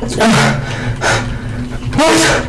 아, 아,